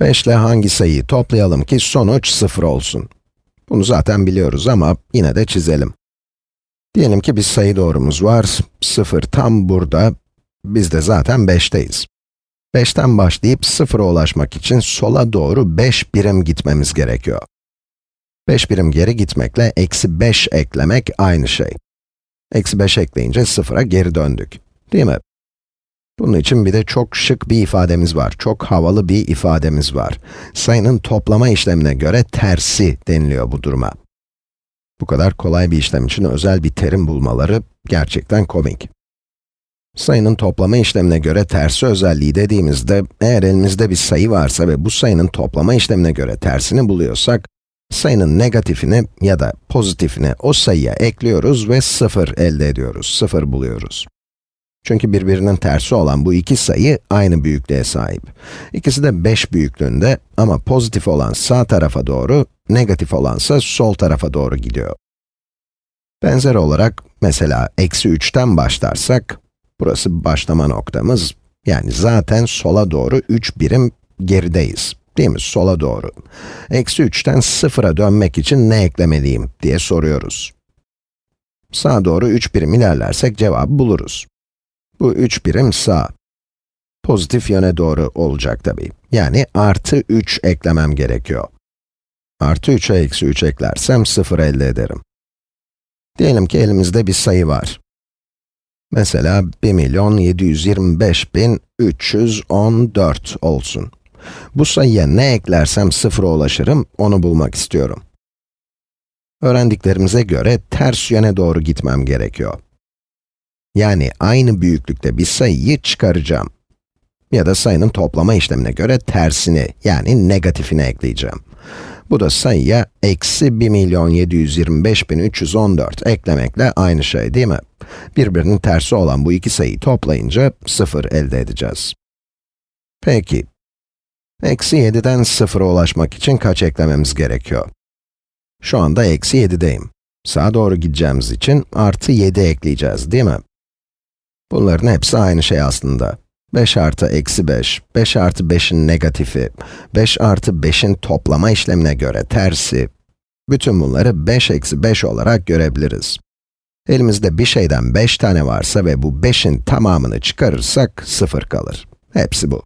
5 ile hangi sayıyı toplayalım ki sonuç 0 olsun? Bunu zaten biliyoruz ama yine de çizelim. Diyelim ki bir sayı doğrumuz var, 0 tam burada, biz de zaten 5'teyiz. 5'ten başlayıp 0'a ulaşmak için sola doğru 5 birim gitmemiz gerekiyor. 5 birim geri gitmekle eksi 5 eklemek aynı şey. Eksi 5 ekleyince 0'a geri döndük, değil mi? Bunun için bir de çok şık bir ifademiz var, çok havalı bir ifademiz var. Sayının toplama işlemine göre tersi deniliyor bu duruma. Bu kadar kolay bir işlem için özel bir terim bulmaları gerçekten komik. Sayının toplama işlemine göre tersi özelliği dediğimizde, eğer elimizde bir sayı varsa ve bu sayının toplama işlemine göre tersini buluyorsak, sayının negatifini ya da pozitifini o sayıya ekliyoruz ve 0 elde ediyoruz, 0 buluyoruz. Çünkü birbirinin tersi olan bu iki sayı aynı büyüklüğe sahip. İkisi de 5 büyüklüğünde ama pozitif olan sağ tarafa doğru, negatif olansa sol tarafa doğru gidiyor. Benzer olarak, mesela eksi 3'ten başlarsak, burası başlama noktamız, yani zaten sola doğru 3 birim gerideyiz. Değil mi? Sola doğru. Eksi 3'ten 0'a dönmek için ne eklemeliyim diye soruyoruz. Sağa doğru 3 birim ilerlersek cevabı buluruz. Bu 3 birim sağ. Pozitif yöne doğru olacak tabii. Yani artı 3 eklemem gerekiyor. Artı 3'e eksi 3 eklersem 0 elde ederim. Diyelim ki elimizde bir sayı var. Mesela 1.725.314 olsun. Bu sayıya ne eklersem sıfıra ulaşırım, onu bulmak istiyorum. Öğrendiklerimize göre ters yöne doğru gitmem gerekiyor. Yani aynı büyüklükte bir sayıyı çıkaracağım. Ya da sayının toplama işlemine göre tersini, yani negatifini ekleyeceğim. Bu da sayıya eksi 1.725.314 eklemekle aynı şey değil mi? Birbirinin tersi olan bu iki sayıyı toplayınca 0 elde edeceğiz. Peki, eksi 7'den 0'a ulaşmak için kaç eklememiz gerekiyor? Şu anda eksi 7'deyim. Sağa doğru gideceğimiz için artı 7 ekleyeceğiz değil mi? Bunların hepsi aynı şey aslında. 5 artı eksi 5, 5 artı 5'in negatifi, 5 artı 5'in toplama işlemine göre tersi, bütün bunları 5 eksi 5 olarak görebiliriz. Elimizde bir şeyden 5 tane varsa ve bu 5'in tamamını çıkarırsak 0 kalır. Hepsi bu.